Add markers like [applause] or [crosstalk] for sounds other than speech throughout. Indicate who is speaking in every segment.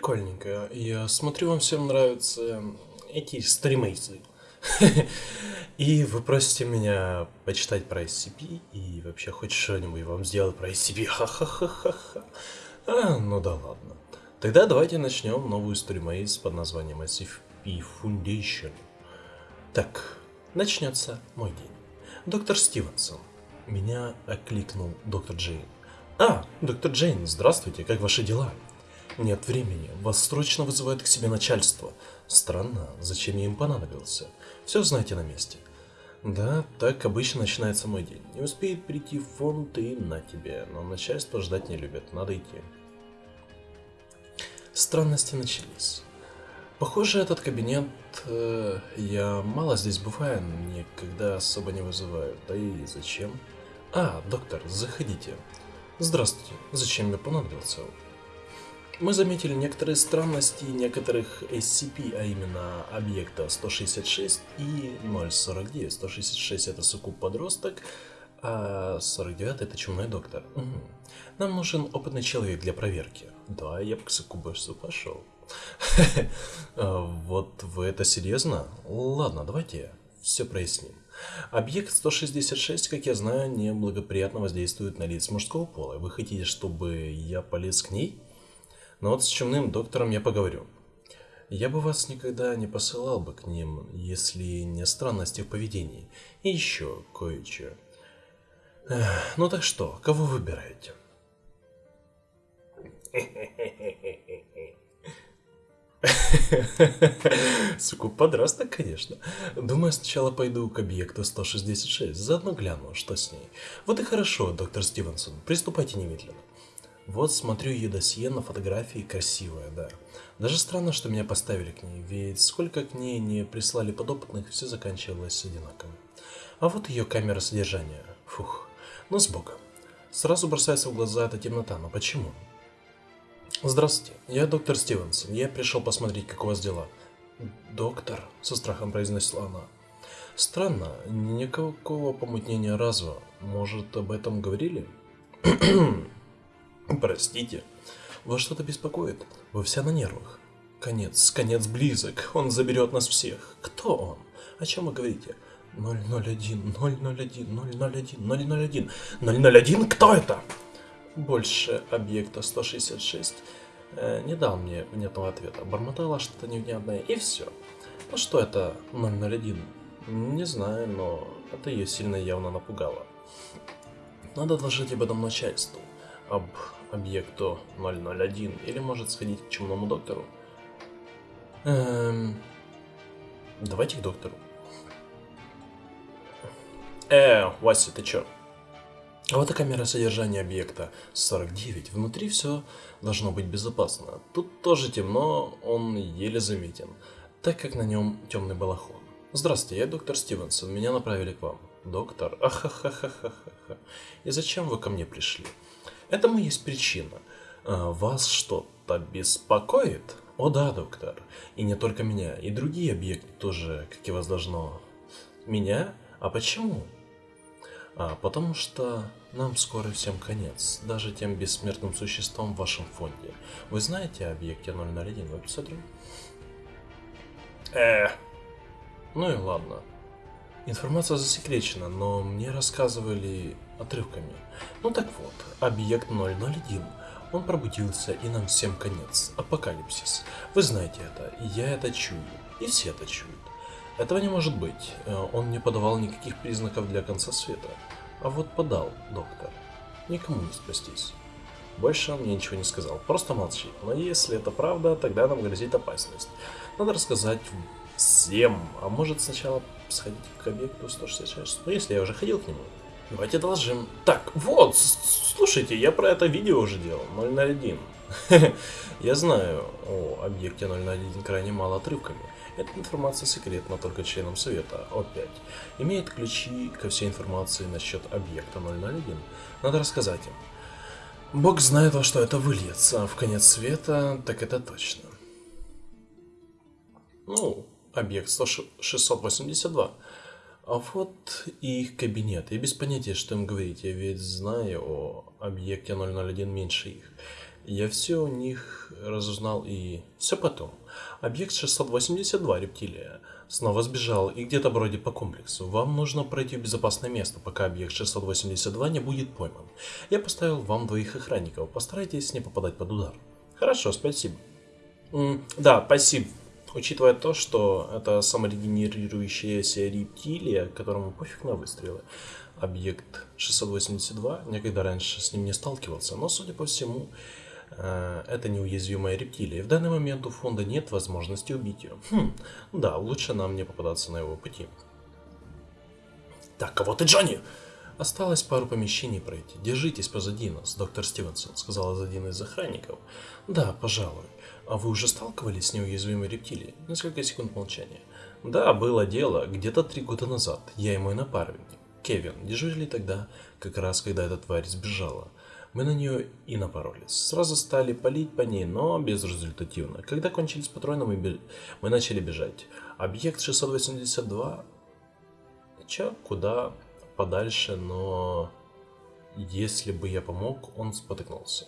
Speaker 1: Прикольненько. Я смотрю, вам всем нравятся эти стримейсы. [laughs] И вы просите меня почитать про SCP и вообще хоть что-нибудь вам сделать про SCP. [laughs] Ха-ха-ха-ха-ха. А, ну да ладно. Тогда давайте начнем новую стримейс под названием SCP Foundation. Так, начнется мой день. Доктор Стивенсон. Меня окликнул доктор Джейн. А, доктор Джейн, здравствуйте, как ваши дела? Нет времени, вас срочно вызывает к себе начальство. Странно, зачем я им понадобился? Все знаете на месте. Да, так обычно начинается мой день. Не успеет прийти в фонд и на тебе, но начальство ждать не любит, надо идти. Странности начались. Похоже, этот кабинет... Э, я мало здесь бываю, никогда особо не вызываю. Да и зачем? А, доктор, заходите. Здравствуйте, зачем я понадобился? Мы заметили некоторые странности некоторых SCP, а именно объекта 166 и 049. 166 это суккуб подросток, а 49 это чумной доктор. Угу. Нам нужен опытный человек для проверки. Да, я бы к суккубусу пошел. [laughs] Вот вы это серьезно? Ладно, давайте все проясним. Объект 166, как я знаю, неблагоприятно воздействует на лиц мужского пола. Вы хотите, чтобы я полез к ней? Но вот с чумным доктором я поговорю. Я бы вас никогда не посылал бы к ним, если не странности в поведении. И еще кое-что. Ну так что, кого выбираете? Сука, подросток, конечно. Думаю, сначала пойду к объекту 166, заодно гляну, что с ней. Вот и хорошо, доктор Стивенсон, приступайте немедленно. Вот смотрю ее досье на фотографии, красивая, да. Даже странно, что меня поставили к ней, ведь сколько к ней не прислали подопытных, все заканчивалось одинаково. А вот ее камера содержания. Фух, ну с богом. Сразу бросается в глаза эта темнота, но почему? Здравствуйте, я доктор Стивенсон, я пришел посмотреть, как у вас дела. Доктор, со страхом произнесла она. Странно, никакого помутнения разу. Может, об этом говорили? [clears throat] Простите. Вас что-то беспокоит? Вы вся на нервах. Конец, конец близок. Он заберет нас всех. Кто он? О чем вы говорите? 001, 001, 001, 001. 001? Кто это? Больше объекта 166 э, не дал мне внятного ответа. Бормотала что-то невнятное и все. Ну что это 001? Не знаю, но это ее сильно явно напугало. Надо доложить об этом начальству об объекту 001 или может сходить к чумному доктору. Эм, давайте к доктору. Э, Вася, ты чё? Вот и камера содержания объекта 49. Внутри все должно быть безопасно. Тут тоже темно, он еле заметен, так как на нем темный балахон. Здравствуйте, я доктор Стивенсон, меня направили к вам. Доктор? Ахахахахаха. И зачем вы ко мне пришли? Этому есть причина. А, вас что-то беспокоит? О да, доктор. И не только меня, и другие объекты тоже, как и вас должно. Меня? А почему? А, потому что нам скоро всем конец, даже тем бессмертным существам в вашем фонде. Вы знаете о объекте 001 в эпицентре? Э, ну и ладно. Информация засекречена, но мне рассказывали отрывками. Ну так вот, объект 001. Он пробудился, и нам всем конец. Апокалипсис. Вы знаете это, я это чую, и все это чуют. Этого не может быть. Э, он не подавал никаких признаков для конца света. А вот подал, доктор. Никому не спастись. Больше он мне ничего не сказал, просто молчит. Но если это правда, тогда нам грозит опасность. Надо рассказать всем. А может сначала сходить к объекту 166? Ну, если я уже ходил к нему. Давайте должим. Так, вот, слушайте, я про это видео уже делал, 001. [laughs] Я знаю о объекте 001 крайне мало отрывками. Эта информация секретна только членам Совета О5. Имеет ключи ко всей информации насчет объекта 001. Надо рассказать им. Бог знает, во что это выльется. В конец света, так это точно. Ну, объект 100, 682. А вот и их кабинет. Я без понятия, что им говорить. Я ведь знаю о объекте 001 меньше их. Я все у них разузнал и... Все потом. Объект 682 рептилия снова сбежал и где-то бродит по комплексу. Вам нужно пройти в безопасное место, пока объект 682 не будет пойман. Я поставил вам двоих охранников. Постарайтесь не попадать под удар. Хорошо, спасибо. М да, спасибо. Учитывая то, что это саморегенерирующаяся рептилия, которому пофиг на выстрелы, объект 682, никогда раньше с ним не сталкивался, но, судя по всему, э, это неуязвимая рептилия. В данный момент у фонда нет возможности убить ее. Хм, да, лучше нам не попадаться на его пути. Так, а вот и Джонни! Осталось пару помещений пройти. Держитесь позади нас, доктор Стивенсон, сказал один из охранников. Да, пожалуй. А вы уже сталкивались с неуязвимой рептилией? Несколько секунд молчания. Да, было дело. Где-то три года назад. Я и мой напарник. Кевин дежурили тогда, как раз когда эта тварь сбежала. Мы на нее и напоролись. Сразу стали палить по ней, но безрезультативно. Когда кончились патроны, мы, беж... мы начали бежать. Объект 682... Че, куда подальше, но... Если бы я помог, он спотыкнулся.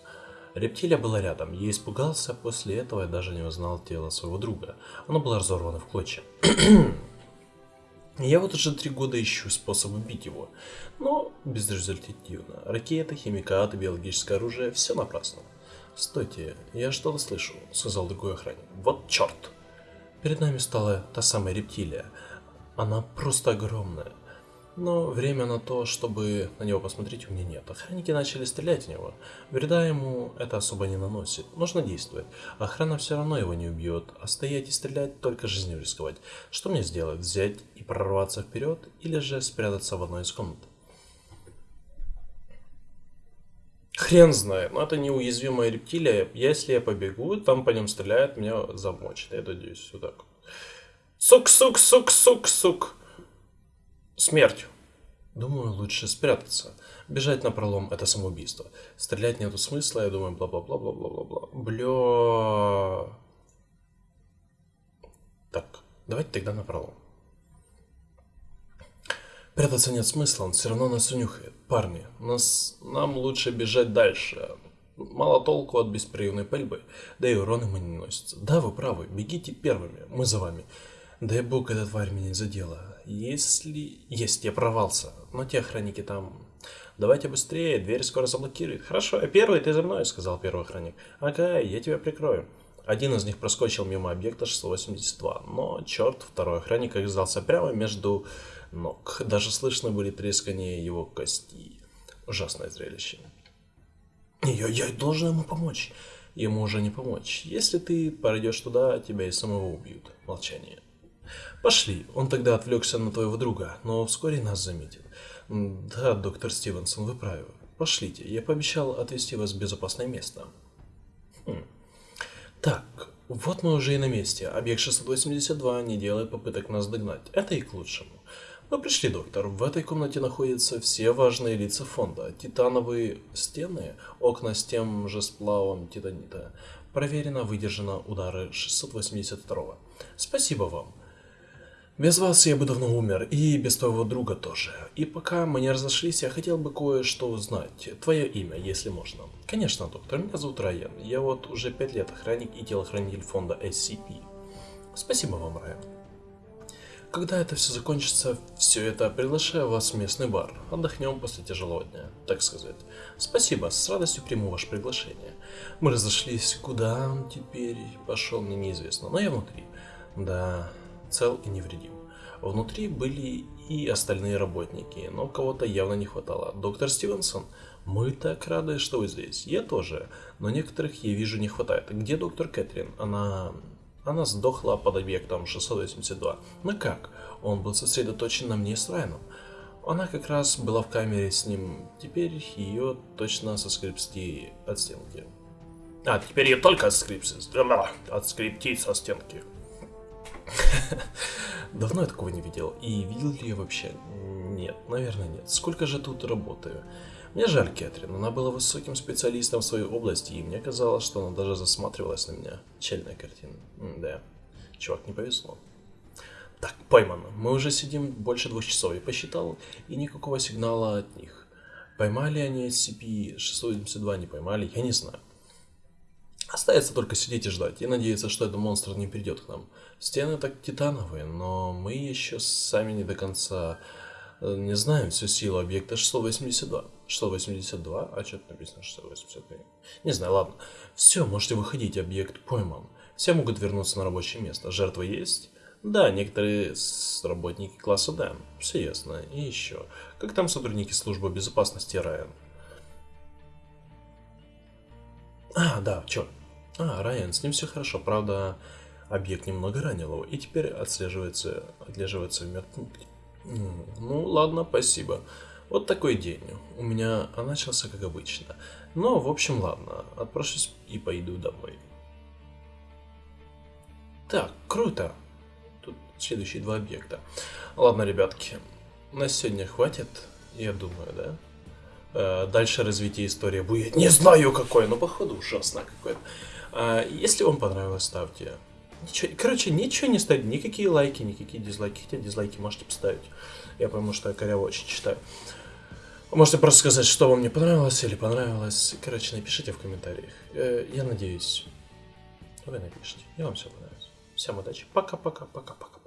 Speaker 1: Рептилия была рядом. Я испугался, после этого я даже не узнал тело своего друга. Оно было разорвано в клочья. [clears throat] Я вот уже три года ищу способ убить его, но безрезультативно. Ракеты, химикаты, биологическое оружие – все напрасно. «Стойте, я что-то слышу», – сказал другой охранник. «Вот черт!» Перед нами стала та самая рептилия. Она просто огромная. Но время на то, чтобы на него посмотреть, у меня нет. Охранники начали стрелять в него. Вреда ему это особо не наносит. Нужно действовать. Охрана все равно его не убьет. А стоять и стрелять, только жизнью рисковать. Что мне сделать? Взять и прорваться вперед? Или же спрятаться в одной из комнат? Хрен знает, но это неуязвимая рептилия. Если я побегу, там по ним стреляют, меня замочат. Я надеюсь, вот так. Сук, сук, сук, сук, сук смертью. Думаю, лучше спрятаться. Бежать на пролом это самоубийство. Стрелять нету смысла, я думаю, бла-бла-бла-бла-бла-бла-бла. Бля. Так, давайте тогда на пролом. Прятаться нет смысла, он все равно нас унюхает. Парни, нас, нам лучше бежать дальше. Мало толку от беспрерывной пальбы, да и урона мы не носится. Да, вы правы, бегите первыми, мы за вами. Дай бог, эта тварь меня не задела. Если... Есть, я провался. Но те охранники там... Давайте быстрее, дверь скоро заблокирует. Хорошо, первый ты за мной, сказал первый охранник. Ага, я тебя прикрою. Один из них проскочил мимо объекта 682, но черт, второй охранник оказался прямо между ног. Даже слышно были трескания его костей. Ужасное зрелище. Я, я должен ему помочь. Ему уже не помочь. Если ты пойдешь туда, тебя и самого убьют. Молчание. Пошли. Он тогда отвлекся на твоего друга, но вскоре нас заметит. Да, доктор Стивенсон, вы правы. Пошлите. Я пообещал отвезти вас в безопасное место. Хм. Так, вот мы уже и на месте. Объект 682 не делает попыток нас догнать. Это и к лучшему. Мы пришли, доктор. В этой комнате находятся все важные лица фонда. Титановые стены, окна с тем же сплавом титанита. Проверено, выдержано удары 682. Спасибо вам. Без вас я бы давно умер, и без твоего друга тоже. И пока мы не разошлись, я хотел бы кое-что узнать. Твое имя, если можно. Конечно, доктор, меня зовут Райан. Я вот уже пять лет охранник и телохранитель фонда SCP. Спасибо вам, Райан. Когда это все закончится, все это приглашаю вас в местный бар. Отдохнем после тяжелого дня, так сказать. Спасибо, с радостью приму ваше приглашение. Мы разошлись, куда он теперь пошел, мне неизвестно, но я внутри. Да, цел и невредим. Внутри были и остальные работники, но кого-то явно не хватало. Доктор Стивенсон, мы так рады, что вы здесь. Я тоже, но некоторых я вижу не хватает. Где доктор Кэтрин? Она... Она сдохла под объектом 682. Ну как? Он был сосредоточен на мне с Райаном. Она как раз была в камере с ним. Теперь ее точно соскрипсти от стенки. А, теперь ее только отскрипсти. Отскриптить со стенки. [laughs] Давно я такого не видел. И видел ли я вообще? Нет, наверное нет. Сколько же тут работаю? Мне жаль Кэтрин, она была высоким специалистом в своей области, и мне казалось, что она даже засматривалась на меня. Чельная картина. М да, чувак, не повезло. Так, поймано. Мы уже сидим больше двух часов, я посчитал, и никакого сигнала от них. Поймали они SCP-672, не поймали, я не знаю. Остается только сидеть и ждать, и надеяться, что этот монстр не придет к нам. Стены так титановые, но мы еще сами не до конца э, не знаем всю силу объекта 682. 682? А что тут написано 682? Не знаю, ладно. Все, можете выходить, объект пойман. Все могут вернуться на рабочее место. Жертва есть? Да, некоторые работники класса Д. Все ясно. И еще. Как там сотрудники службы безопасности Райан? А, да, чё? А, Райан, с ним все хорошо. Правда, объект немного ранил его и теперь отслеживается, отлеживается в медпункте. Ну, ладно, спасибо. Вот такой день. У меня начался как обычно. Но, в общем, ладно. Отпрошусь и пойду домой. Так, круто. Тут следующие два объекта. Ладно, ребятки. На сегодня хватит, я думаю, да? Э, дальше развитие истории будет не знаю какое, но походу ужасно какое-то. А, если вам понравилось, ставьте. Ничего, короче, ничего не ставить, никакие лайки, никакие дизлайки. Хотя дизлайки можете поставить. Я пойму, что я коряво очень читаю. можете просто сказать, что вам не понравилось или понравилось. Короче, напишите в комментариях. Э, я надеюсь, вы напишите. И вам все понравилось. Всем удачи. Пока-пока-пока-пока.